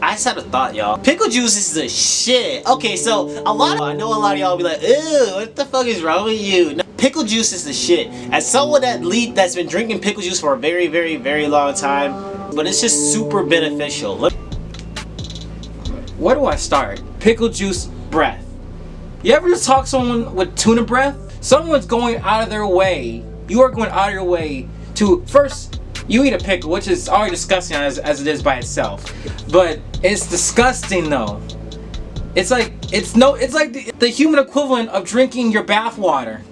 I just had a thought, y'all. Pickle juice is the shit. Okay, so a lot of I know a lot of y'all be like, ew, what the fuck is wrong with you? No, pickle juice is the shit. As someone that lead that's been drinking pickle juice for a very, very, very long time, but it's just super beneficial. Look. Where do I start? Pickle juice breath. You ever just talk someone with tuna breath? Someone's going out of their way. You are going out of your way to first you eat a pickle, which is already disgusting as, as it is by itself. But it's disgusting though. It's like it's no it's like the, the human equivalent of drinking your bath water.